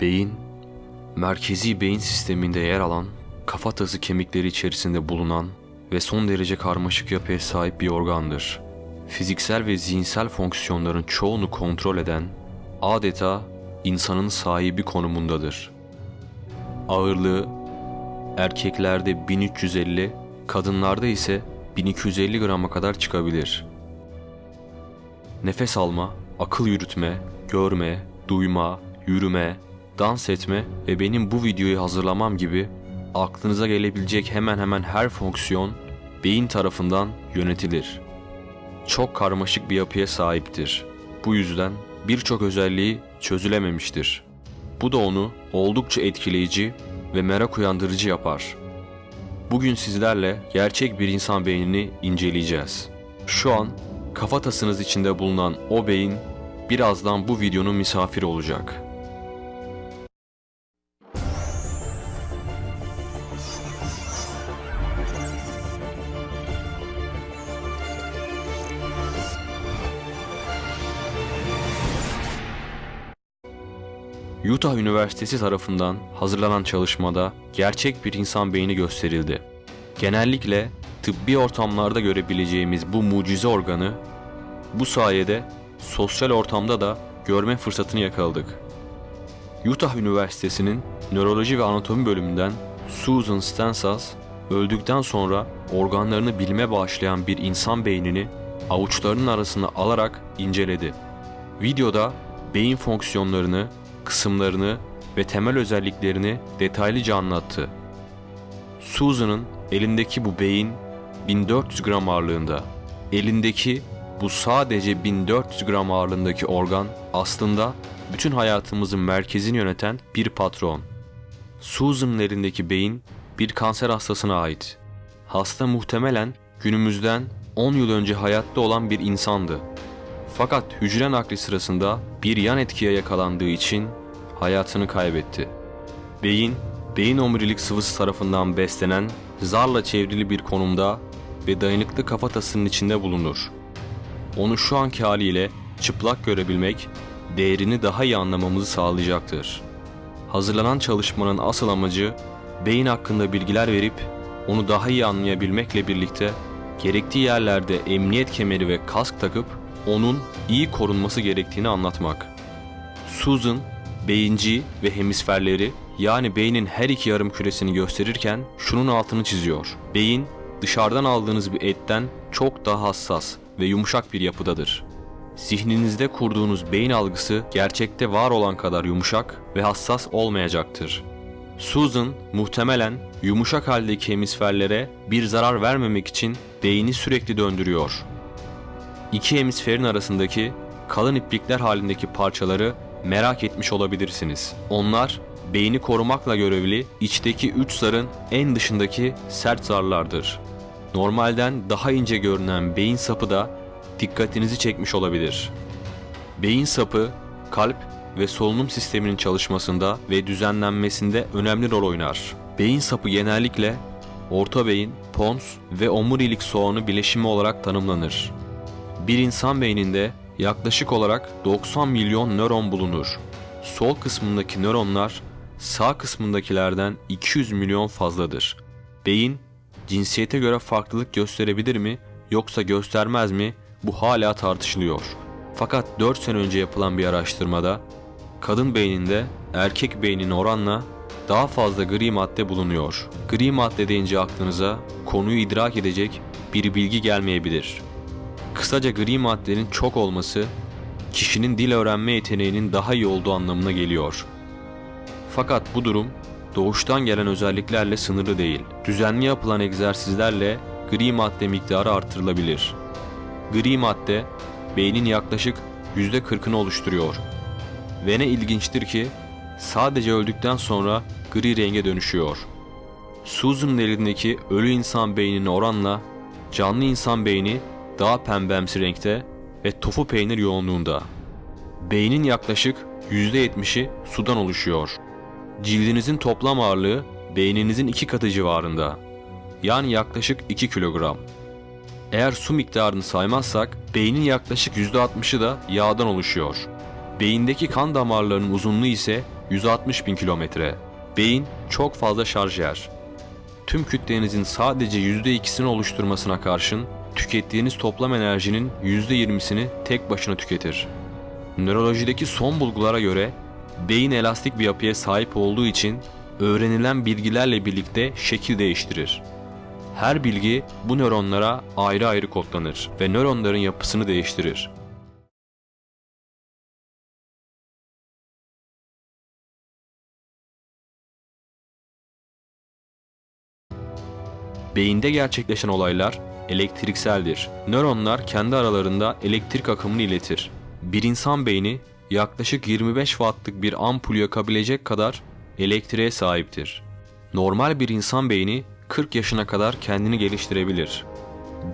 Beyin, merkezi beyin sisteminde yer alan, kafatası kemikleri içerisinde bulunan ve son derece karmaşık yapıya sahip bir organdır. Fiziksel ve zihinsel fonksiyonların çoğunu kontrol eden, adeta insanın sahibi konumundadır. Ağırlığı erkeklerde 1350, kadınlarda ise 1250 grama kadar çıkabilir. Nefes alma, akıl yürütme, görme, duyma, yürüme, dans etme ve benim bu videoyu hazırlamam gibi aklınıza gelebilecek hemen hemen her fonksiyon beyin tarafından yönetilir. Çok karmaşık bir yapıya sahiptir. Bu yüzden birçok özelliği çözülememiştir. Bu da onu oldukça etkileyici ve merak uyandırıcı yapar. Bugün sizlerle gerçek bir insan beynini inceleyeceğiz. Şu an kafatasınız içinde bulunan o beyin birazdan bu videonun misafiri olacak. Utah Üniversitesi tarafından hazırlanan çalışmada gerçek bir insan beyni gösterildi. Genellikle tıbbi ortamlarda görebileceğimiz bu mucize organı bu sayede sosyal ortamda da görme fırsatını yakaladık. Utah Üniversitesi'nin Nöroloji ve Anatomi bölümünden Susan Stensas öldükten sonra organlarını bilme bağışlayan bir insan beynini avuçlarının arasına alarak inceledi. Videoda beyin fonksiyonlarını, kısımlarını ve temel özelliklerini detaylıca anlattı. Susan'ın elindeki bu beyin 1400 gram ağırlığında. Elindeki bu sadece 1400 gram ağırlığındaki organ aslında bütün hayatımızın merkezini yöneten bir patron. Susan'ın elindeki beyin bir kanser hastasına ait. Hasta muhtemelen günümüzden 10 yıl önce hayatta olan bir insandı. Fakat hücre nakli sırasında bir yan etkiye yakalandığı için hayatını kaybetti. Beyin, beyin omurilik sıvısı tarafından beslenen, zarla çevrili bir konumda ve dayanıklı kafatasının içinde bulunur. Onu şu anki haliyle çıplak görebilmek, değerini daha iyi anlamamızı sağlayacaktır. Hazırlanan çalışmanın asıl amacı, beyin hakkında bilgiler verip onu daha iyi anlayabilmekle birlikte gerektiği yerlerde emniyet kemeri ve kask takıp onun iyi korunması gerektiğini anlatmak. Susan, beyinci ve hemisferleri yani beynin her iki yarım küresini gösterirken şunun altını çiziyor. Beyin dışarıdan aldığınız bir etten çok daha hassas ve yumuşak bir yapıdadır. Zihninizde kurduğunuz beyin algısı gerçekte var olan kadar yumuşak ve hassas olmayacaktır. Susan muhtemelen yumuşak haldeki hemisferlere bir zarar vermemek için beyni sürekli döndürüyor. İki hemisferin arasındaki kalın iplikler halindeki parçaları merak etmiş olabilirsiniz. Onlar beyni korumakla görevli içteki üç zarın en dışındaki sert zarlardır. Normalden daha ince görünen beyin sapı da dikkatinizi çekmiş olabilir. Beyin sapı kalp ve solunum sisteminin çalışmasında ve düzenlenmesinde önemli rol oynar. Beyin sapı genellikle orta beyin, pons ve omurilik soğanı bileşimi olarak tanımlanır. Bir insan beyninde yaklaşık olarak 90 milyon nöron bulunur. Sol kısmındaki nöronlar sağ kısmındakilerden 200 milyon fazladır. Beyin cinsiyete göre farklılık gösterebilir mi yoksa göstermez mi bu hala tartışılıyor. Fakat 4 sene önce yapılan bir araştırmada kadın beyninde erkek beynine oranla daha fazla gri madde bulunuyor. Gri madde deyince aklınıza konuyu idrak edecek bir bilgi gelmeyebilir. Kısaca gri maddenin çok olması kişinin dil öğrenme yeteneğinin daha iyi olduğu anlamına geliyor. Fakat bu durum doğuştan gelen özelliklerle sınırlı değil. Düzenli yapılan egzersizlerle gri madde miktarı artırılabilir. Gri madde beynin yaklaşık %40'ını oluşturuyor. Ve ne ilginçtir ki sadece öldükten sonra gri renge dönüşüyor. Susan'ın elindeki ölü insan beynine oranla canlı insan beyni daha pembemsi renkte ve tofu peynir yoğunluğunda. Beynin yaklaşık %70'i sudan oluşuyor. Cildinizin toplam ağırlığı beyninizin iki katı civarında. Yani yaklaşık 2 kilogram. Eğer su miktarını saymazsak beynin yaklaşık %60'ı da yağdan oluşuyor. Beyindeki kan damarlarının uzunluğu ise 160 bin kilometre. Beyin çok fazla şarj yer. Tüm kütlenizin sadece %2'sini oluşturmasına karşın tükettiğiniz toplam enerjinin %20'sini tek başına tüketir. Nörolojideki son bulgulara göre beyin elastik bir yapıya sahip olduğu için öğrenilen bilgilerle birlikte şekil değiştirir. Her bilgi bu nöronlara ayrı ayrı kodlanır ve nöronların yapısını değiştirir. Beyinde gerçekleşen olaylar elektrikseldir. Nöronlar kendi aralarında elektrik akımını iletir. Bir insan beyni yaklaşık 25 wattlık bir ampul yakabilecek kadar elektriğe sahiptir. Normal bir insan beyni 40 yaşına kadar kendini geliştirebilir.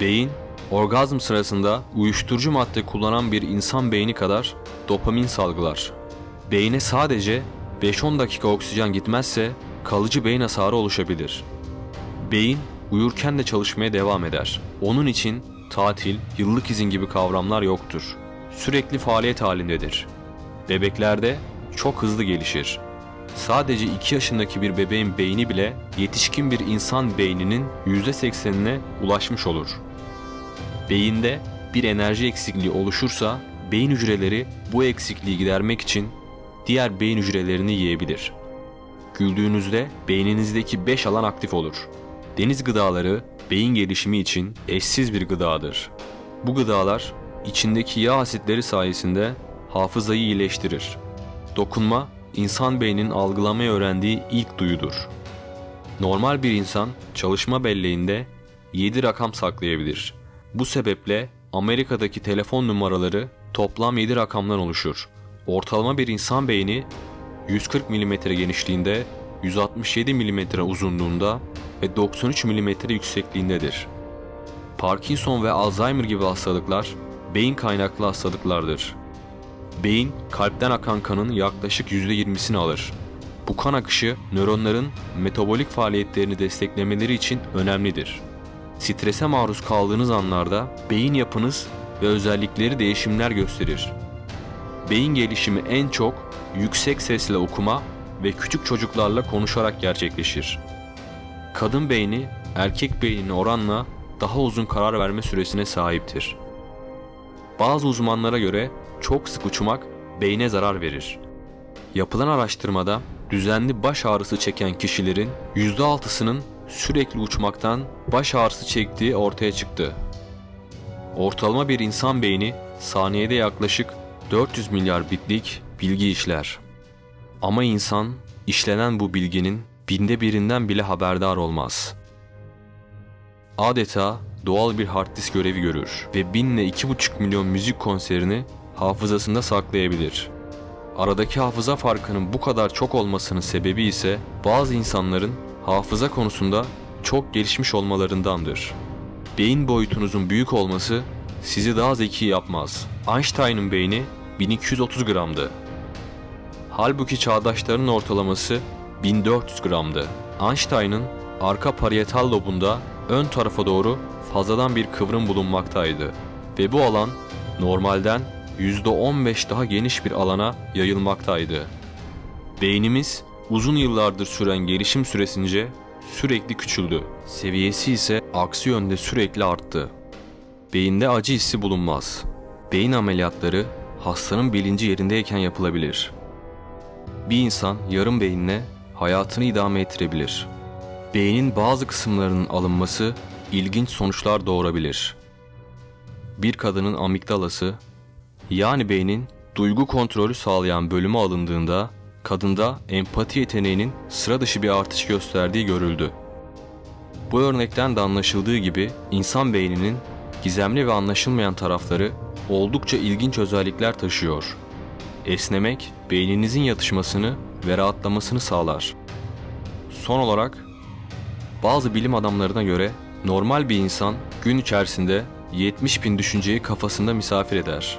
Beyin, orgazm sırasında uyuşturucu madde kullanan bir insan beyni kadar dopamin salgılar. Beyne sadece 5-10 dakika oksijen gitmezse kalıcı beyin hasarı oluşabilir. Beyin uyurken de çalışmaya devam eder. Onun için tatil, yıllık izin gibi kavramlar yoktur. Sürekli faaliyet halindedir. Bebeklerde çok hızlı gelişir. Sadece 2 yaşındaki bir bebeğin beyni bile yetişkin bir insan beyninin %80'ine ulaşmış olur. Beyinde bir enerji eksikliği oluşursa beyin hücreleri bu eksikliği gidermek için diğer beyin hücrelerini yiyebilir. Güldüğünüzde beyninizdeki 5 alan aktif olur. Deniz gıdaları beyin gelişimi için eşsiz bir gıdadır. Bu gıdalar içindeki yağ asitleri sayesinde hafızayı iyileştirir. Dokunma, insan beyninin algılamayı öğrendiği ilk duyudur. Normal bir insan çalışma belleğinde 7 rakam saklayabilir. Bu sebeple Amerika'daki telefon numaraları toplam 7 rakamdan oluşur. Ortalama bir insan beyni 140 mm genişliğinde, 167 mm uzunluğunda ve 93 mm yüksekliğindedir. Parkinson ve Alzheimer gibi hastalıklar beyin kaynaklı hastalıklardır. Beyin kalpten akan kanın yaklaşık %20'sini alır. Bu kan akışı nöronların metabolik faaliyetlerini desteklemeleri için önemlidir. Strese maruz kaldığınız anlarda beyin yapınız ve özellikleri değişimler gösterir. Beyin gelişimi en çok yüksek sesle okuma ve küçük çocuklarla konuşarak gerçekleşir. Kadın beyni erkek beynine oranla daha uzun karar verme süresine sahiptir. Bazı uzmanlara göre çok sık uçmak beyne zarar verir. Yapılan araştırmada düzenli baş ağrısı çeken kişilerin %6'sının sürekli uçmaktan baş ağrısı çektiği ortaya çıktı. Ortalama bir insan beyni saniyede yaklaşık 400 milyar bitlik bilgi işler. Ama insan işlenen bu bilginin binde birinden bile haberdar olmaz. Adeta doğal bir hard disk görevi görür ve binle iki buçuk milyon müzik konserini hafızasında saklayabilir. Aradaki hafıza farkının bu kadar çok olmasının sebebi ise bazı insanların hafıza konusunda çok gelişmiş olmalarındandır. Beyin boyutunuzun büyük olması sizi daha zeki yapmaz. Einstein'ın beyni 1230 gramdı. Halbuki çağdaşlarının ortalaması 1400 gramdı. Einstein'ın arka parietal lobunda ön tarafa doğru fazladan bir kıvrım bulunmaktaydı ve bu alan normalden %15 daha geniş bir alana yayılmaktaydı. Beynimiz uzun yıllardır süren gelişim süresince sürekli küçüldü. Seviyesi ise aksi yönde sürekli arttı. Beyinde acı hissi bulunmaz. Beyin ameliyatları hastanın bilinci yerindeyken yapılabilir. Bir insan yarım beyinle hayatını idame ettirebilir. Beynin bazı kısımlarının alınması ilginç sonuçlar doğurabilir. Bir kadının amigdalası, yani beynin duygu kontrolü sağlayan bölümü alındığında kadında empati yeteneğinin sıra dışı bir artış gösterdiği görüldü. Bu örnekten de anlaşıldığı gibi insan beyninin gizemli ve anlaşılmayan tarafları oldukça ilginç özellikler taşıyor. Esnemek beyninizin yatışmasını ve rahatlamasını sağlar. Son olarak bazı bilim adamlarına göre normal bir insan gün içerisinde 70 bin düşünceyi kafasında misafir eder.